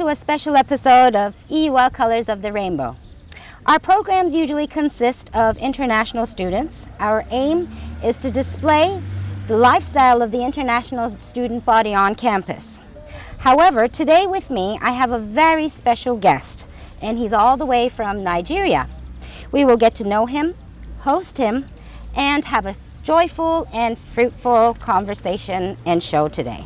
To a special episode of EUL Colors of the Rainbow. Our programs usually consist of international students. Our aim is to display the lifestyle of the international student body on campus. However, today with me I have a very special guest and he's all the way from Nigeria. We will get to know him, host him, and have a joyful and fruitful conversation and show today.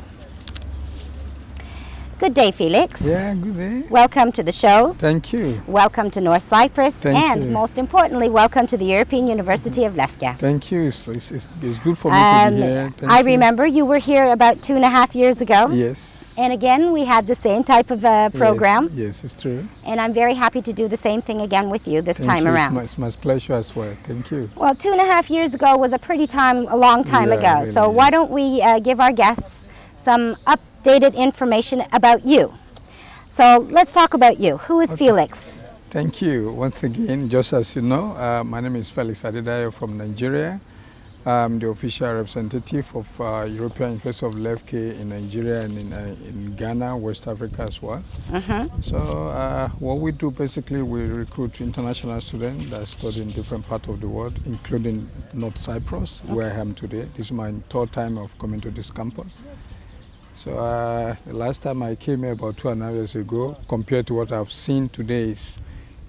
Good day, Felix. Yeah, good day. Welcome to the show. Thank you. Welcome to North Cyprus. Thank and you. most importantly, welcome to the European University of Lefke. Thank you. It's, it's, it's, good for me Um, to be here. Thank I you. remember you were here about two and a half years ago. Yes. And again, we had the same type of uh, program. Yes, yes, it's true. And I'm very happy to do the same thing again with you this Thank time you. around. It's my, it's my pleasure as well. Thank you. Well, two and a half years ago was a pretty time, a long time Yeah, ago. really so why don't we uh, give our guests some updated information about you? So let's talk about you. Who is Felix? Thank you once again. Just as you know, uh, my name is Felix Adedayo from Nigeria. I'm the official representative of uh, European University of Lefke in Nigeria and in, uh, in Ghana, West Africa as well. Mm-hmm. So uh, what we do basically, we recruit international students that study in different parts of the world, including North Cyprus, where I am today. This is my third time of coming to this campus. So uh, the last time I came here about two and a half years ago, compared to what I've seen today, is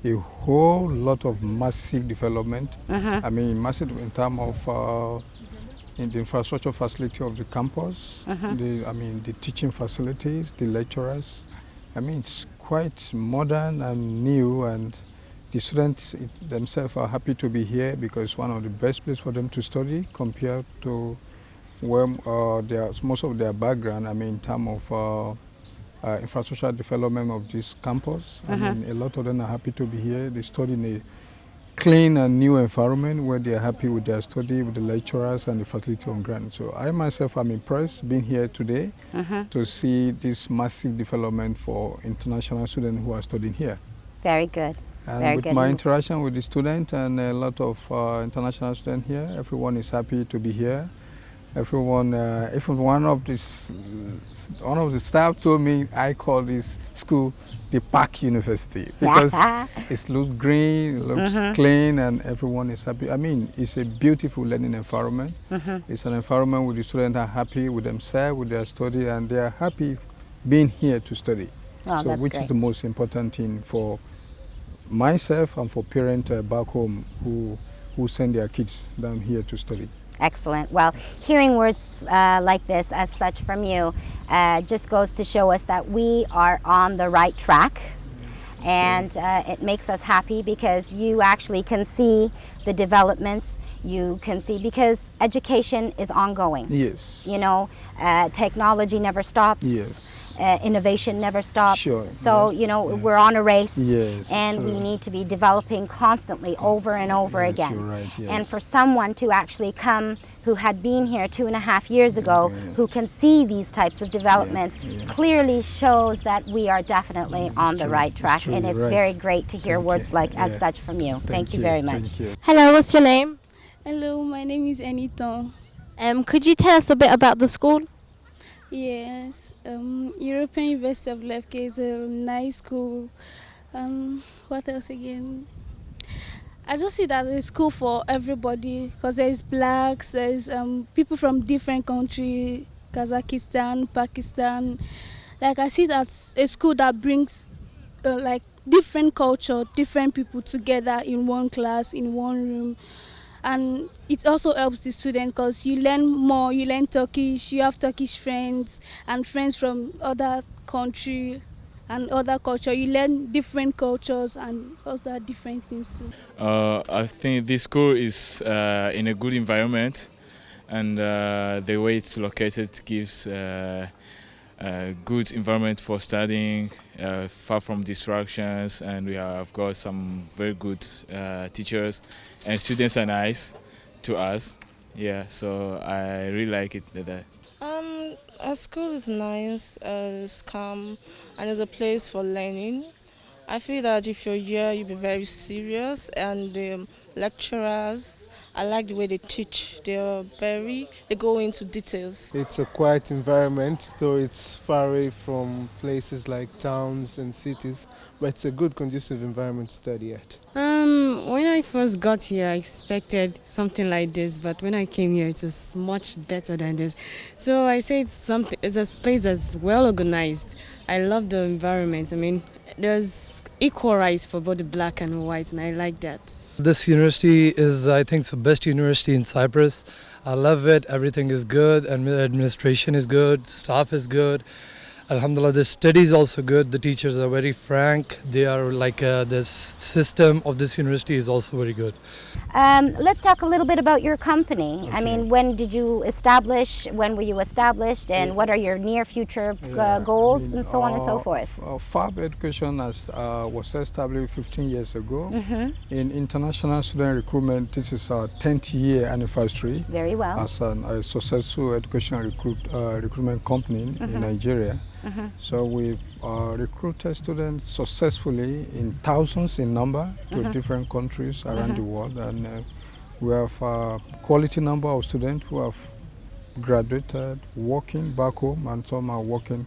a whole lot of massive development. Mm-hmm. I mean, massive in terms of uh, in the infrastructure facility of the campus, Mhm. the, I mean, the teaching facilities, the lecturers. I mean, it's quite modern and new, and the students themselves are happy to be here because it's one of the best places for them to study compared to where uh, their, most of their background, I mean, in terms of uh, uh, infrastructure development of this campus. Mhm. I mean, a lot of them are happy to be here. They study in a clean and new environment where they are happy with their study, with the lecturers and the facility on ground. So I myself am impressed being here today Mm-hmm. to see this massive development for international students who are studying here. Very good. And Very with good. my interaction with the students and a lot of uh, international students here, everyone is happy to be here. Everyone, uh, even one of this, one of the staff told me I call this school the Park University because it looks green, it looks Mhm. clean, and everyone is happy. I mean, it's a beautiful learning environment. Mhm. It's an environment where the students are happy with themselves, with their study, and they are happy being here to study. Oh, so, which great. is the most important thing for myself and for parents uh, back home who who send their kids down here to study. Excellent. Well, hearing words uh, like this as such from you uh, just goes to show us that we are on the right track. And uh, it makes us happy because you actually can see the developments. You can see because education is ongoing. Yes. You know, uh, technology never stops. Yes. Uh, innovation never stops. Sure, So, yeah, you know, yeah. we're on a race. Yes, it's And we need to be developing constantly over and over Yes, again. you're right, And for someone to actually come who had been here two and a half years ago, yeah. who can see these types of developments, yeah. clearly shows that we are definitely on the true, right it's track. true, and it's right. very great to hear Thank words you, like as such from you. Thank, you very much. You. Hello, what's your name? Hello, my name is Eniton. Um, could you tell us a bit about the school? Yes, um, European University of Lefke is a nice school. Um, what else again? I just see that it's school for everybody because there's blacks, there's um, people from different countries, Kazakhstan, Pakistan. Like I see that's a school that brings uh, like different culture, different people together in one class, in one room. And it also helps the student because you learn more you learn turkish you have turkish friends and friends from other country and other culture. You learn different cultures and other different things too. Uh, I think this school is uh, in a good environment, and uh, the way it's located gives good environment for studying, uh, far from distractions, and we have got some very good uh, teachers, and students are nice to us. Yeah, so I really like it. That Um, our school is nice, uh, it's calm, and it's a place for learning. I feel that if you're here, you'll be very serious, and the lecturers, I like the way they teach. They're very, they go into details. It's a quiet environment, though it's far away from places like towns and cities, but it's a good, conducive environment to study at. Um, when I first got here, I expected something like this, but when I came here, it was much better than this. So I say it's something. It's a place that's well organized. I love the environment. I mean, there's equal rights for both the black and white, and I like that. This university is, I think, the best university in Cyprus. I love it. Everything is good, administration is good, staff is good. Alhamdulillah, the study is also good. The teachers are very frank. They are like uh, the system of this university is also very good. Um, let's talk a little bit about your company. I mean, when did you establish? When were you established? And what are your near future uh, goals I mean, and so on and so uh, forth? uh, FAB Education has, uh, was established 15 years ago. Mm-hmm. In international student recruitment, this is our 10th year anniversary Very well. as an, a successful education recruit, uh, recruitment company Mm-hmm. in Nigeria. So we uh, recruited students successfully in thousands in number to Mm-hmm. different countries around the world, and uh, we have a quality number of students who have graduated, working back home, and some are working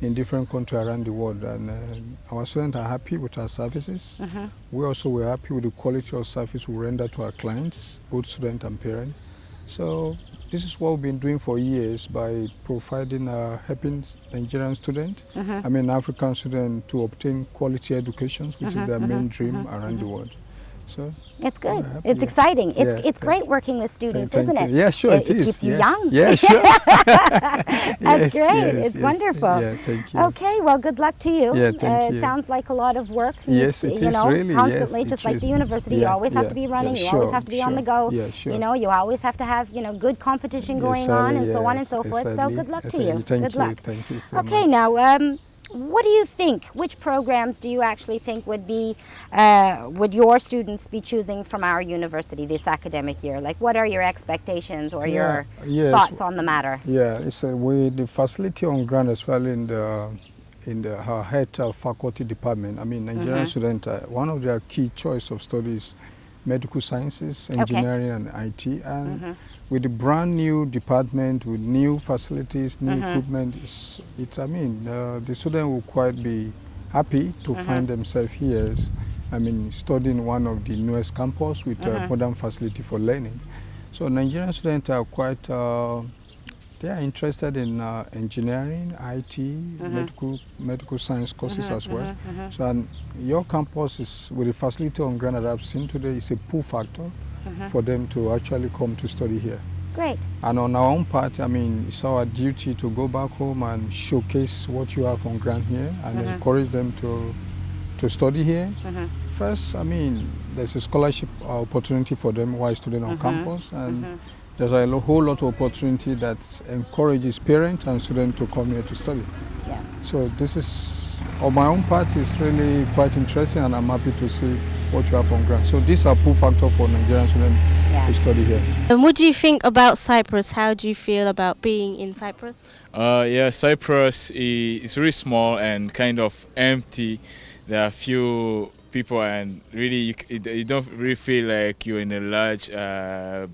in different countries around the world. And uh, our students are happy with our services. We also were happy with the quality of service we render to our clients, both student and parent. So this is what we've been doing for years by providing, uh, helping Nigerian students, Mm-hmm. I mean African students, to obtain quality educations, which is their main dream around the world. So It's good. It's exciting. It's Yeah, it's thank great working with students, thank isn't you. it? Yeah, sure, it, it keeps you yeah. young. Yeah, sure. That's Yes, great. yes, it's yes. wonderful. Yeah, thank you. Okay, well, good luck to you. Yeah, thank uh, It sounds like a lot of work. Yes, needs, it you is know, really, constantly, just like is. the university. you always have to be running. you always have to be on the go. Yeah, sure. You know, you always have to have you know good competition going on, and so on and so forth. So good luck to you. Thank good luck. Thank you so okay, now. What do you think? Which programs do you actually think would be uh, would your students be choosing from our university this academic year? Like, what are your expectations or your yes. thoughts on the matter? Yeah, it's uh, with the facility on ground as well in the in the her uh, faculty department. I mean, Nigerian Mhm. student, uh, one of their key choice of studies, medical sciences, engineering, and IT, and Mhm. With a brand new department with new facilities, new Mhm. equipment, it's, it's I mean, uh, the student will quite be happy to Mhm. find themselves here. I mean, studying one of the newest campus with Mhm. a modern facility for learning. So Nigerian students are quite, uh, they are interested in uh, engineering, IT, medical, medical science courses Mhm, as well. So and your campus is, with the facility on that I've seen today, is a pull factor Mhm. for them to actually come to study here. Great. And on our own part, I mean, it's our duty to go back home and showcase what you have on ground here and Mhm. encourage them to to study here. Mhm. First, I mean, there's a scholarship opportunity for them while student on Mhm. campus, and Mhm. there's a whole lot of opportunity that encourages parents and students to come here to study. Yeah. So this is, on my own part, is really quite interesting, and I'm happy to see what you have on ground. So these are pull factor for Nigerian students Yeah. to study here. And what do you think about Cyprus? How do you feel about being in Cyprus? Uh, yeah, Cyprus is really small and kind of empty. There are few people, and really, you, you don't really feel like you're in a large uh,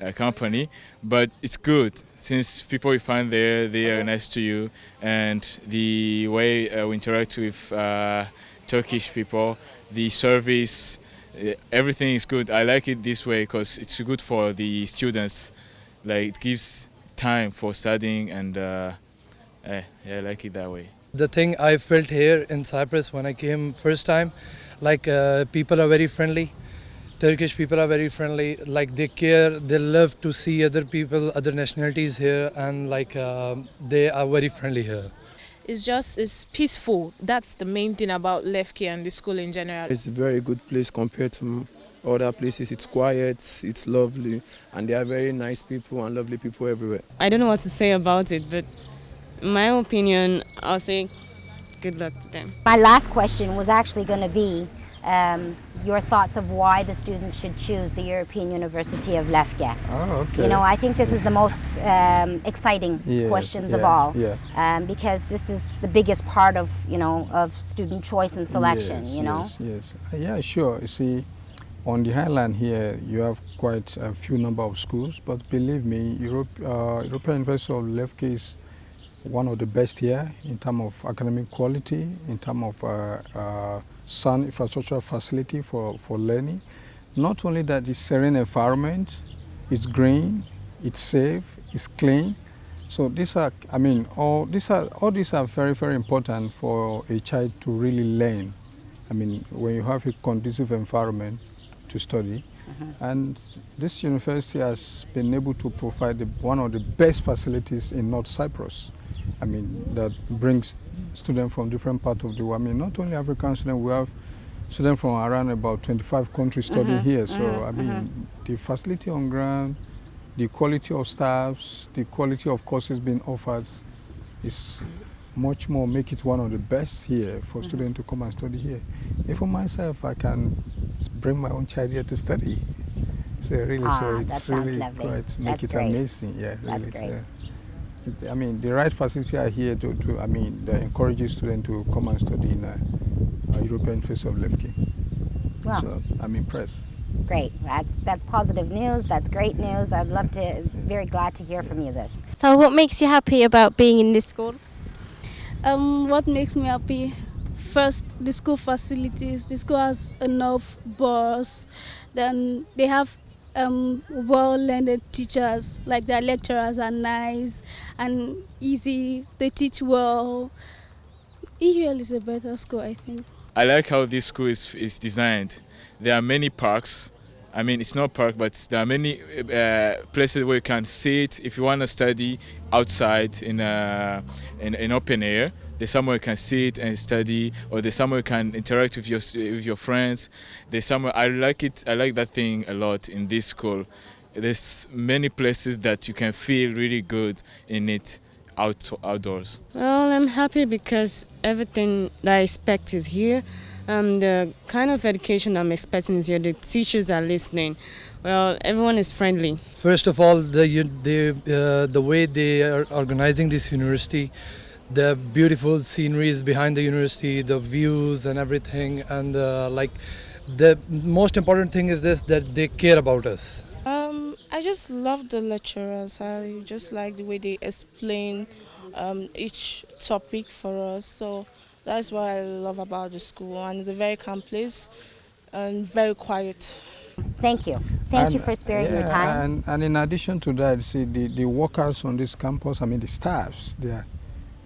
uh, company. But it's good since people you find there, they are nice to you, and the way uh, we interact with uh, Turkish people, the service, uh, everything is good. I like it this way because it's good for the students. Like it gives time for studying, and uh, eh, yeah, I like it that way. The thing I felt here in Cyprus when I came first time, like uh, people are very friendly. Turkish people are very friendly. Like they care, they love to see other people, other nationalities here, and like um, they are very friendly here. It's just, it's peaceful. That's the main thing about Lefke and the school in general. It's a very good place compared to other places. It's quiet, it's lovely, and they are very nice people and lovely people everywhere. I don't know what to say about it, but in my opinion, I'll say good luck to them. My last question was actually going to be um, your thoughts of why the students should choose the European University of Lefke. Oh, okay. You know, I think this is the most um, exciting Yes, questions of all, yeah. um, because this is the biggest part of you know of student choice and selection. Yes, you know. Yes, yes. Uh, Yeah, sure. You see, on the highland here, you have quite a few number of schools, but believe me, Europe, uh, European University of Lefke is one of the best here in terms of academic quality, in terms of uh, uh, sound infrastructure facility for, for learning. Not only that, it's serene environment, it's green, it's safe, it's clean. So these are, I mean, all these are all these are very very important for a child to really learn. I mean, when you have a conducive environment to study, mm-hmm. and this university has been able to provide the, one of the best facilities in North Cyprus. I mean, that brings students from different parts of the world. I mean, not only African students, we have students from around about 25 countries studying Mhm, here. So, mhm, I mean, the facility on ground, the quality of staffs, the quality of courses being offered is much more make it one of the best here for students to come and study here. If for myself, I can bring my own child here to study. So really, Ah, so it's really lovely. quite make That's it great. amazing. Yeah, That's really. great. So I mean, the right facilities are here to, to I mean, they encourage students to come and study in a, a European face of Lefke. Wow. So I'm impressed. Great. That's that's positive news. That's great news. I'd love to. Very glad to hear from you this. So, what makes you happy about being in this school? Um, what makes me happy? First, the school facilities. The school has enough bus. Then they have um, well-learned teachers. Like their lecturers are nice and easy. They teach well. EUL is a better school, I think. I like how this school is, is designed. There are many parks. I mean, it's not park, but there are many uh, places where you can sit if you want to study outside in a, in, in open air. There's somewhere you can sit and study, or there's somewhere you can interact with your with your friends. There's somewhere I like it. I like that thing a lot in this school. There's many places that you can feel really good in it out outdoors. Well, I'm happy because everything that I expect is here. Um, the kind of education I'm expecting is here. The teachers are listening. Well, everyone is friendly. First of all, the the uh, the way they are organizing this university, the beautiful sceneries behind the university, the views and everything, and uh, like the most important thing is this that they care about us. Um, I just love the lecturers. I just like the way they explain um, each topic for us. So that's what I love about the school. And it's a very calm place and very quiet. Thank you. Thank you for sparing your time. And, and in addition to that, see the, the workers on this campus, I mean the staffs, they are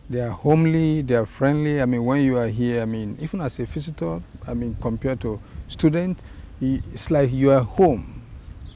they are homely, they are friendly. I mean when you are here, I mean even as a visitor, I mean compared to student, it's like you are home.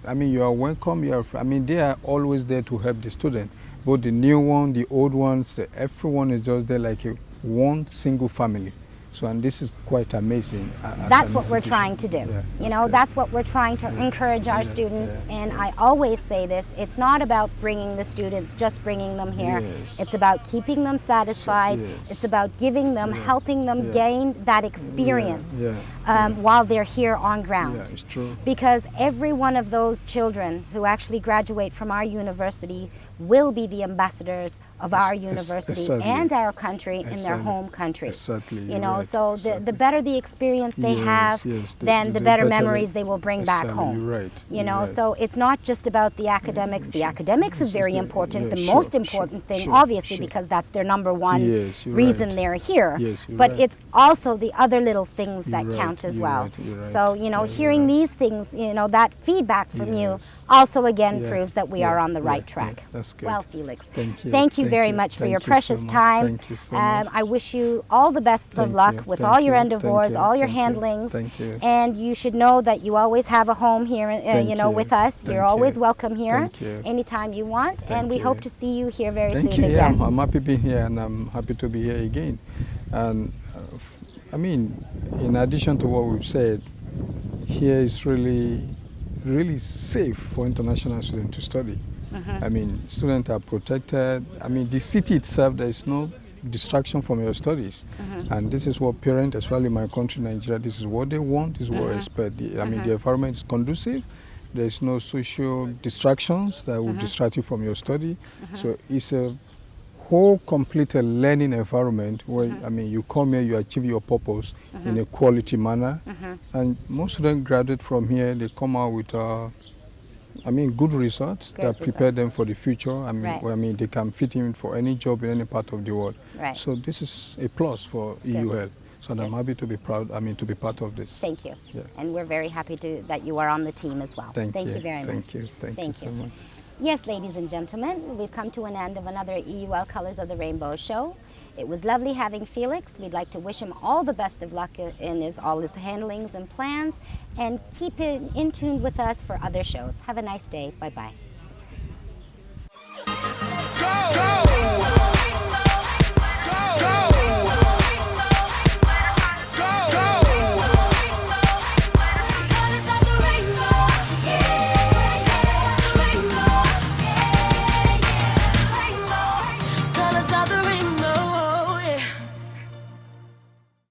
I mean you are welcome. You are. I mean they are always there to help the student, both the new one, the old ones. Everyone is just there like a one single family. So and this is quite amazing. a- That's what we're trying to do. Yeah, you know, good. that's what we're trying to encourage our Yeah, students. yeah, and I always say this it's not about bringing the students, just bringing them here. Yes. It's about keeping them satisfied. yes. It's about giving them, Yeah, helping them yeah. gain that experience yeah, um, while they're here on ground. Yeah, it's true. Because every one of those children who actually graduate from our university will be the ambassadors of our university and our country in their home country. Exactly, You know, right, so the, exactly. the better the experience they Yes, have, yes, the- then the- the, the better better memories they will bring back home. you're right, You know, right. so it's not just about the academics. The academics is very the- important. yeah, the sure, most sure, important thing, sure, obviously, sure. because that's their number one Yes, reason right. they're here. Yes, but it's also the other little things that You're right, count as well. So you know, Yeah, hearing these things, you know, that feedback from you also again proves that we are on the right yeah, track. Good. Well, Felix, Thank you, Thank you thank very you, much for thank your you so precious much, time. thank you so um, much. I wish you all the best of luck with all your endeavors, all your handlings, thank you. and you should know that you always have a home here. Uh, you know, with us, you're always welcome here thank you. anytime you want, and we hope to see you here very Thank soon you. Yeah, again. I'm, I'm happy being here, and I'm happy to be here again. And uh, I mean, in addition to what we've said, here is really, really safe for international students to study. Mhm. I mean, students are protected. I mean, the city itself, there is no distraction from your studies. Mhm. And this is what parents, especially in my country, Nigeria, this is what they want, this is what they Mhm. expect. The- I mean, Mhm. the environment is conducive. There's no social distractions that will Mhm. distract you from your study. So it's a whole complete uh, learning environment where. I mean, you come here, you achieve your purpose in a quality manner. And most students graduate from here, they come out with, uh, I mean, good results Good that prepare result. them for the future. I mean, Right. I mean, they can fit in for any job in any part of the world. Right. So this is a plus for EU Health. So I'm happy to be proud. I mean, to be part of this. Thank you. Yeah. And we're very happy to, that you are on the team as well. Thank, Thank you. you very Thank much. you. Thank, you so much. Yes, ladies and gentlemen, we've come to an end of another EUL Colors of the Rainbow show. It was lovely having Felix. We'd like to wish him all the best of luck in his, all his handlings and plans and keep in, in tune with us for other shows. Have a nice day. Bye-bye.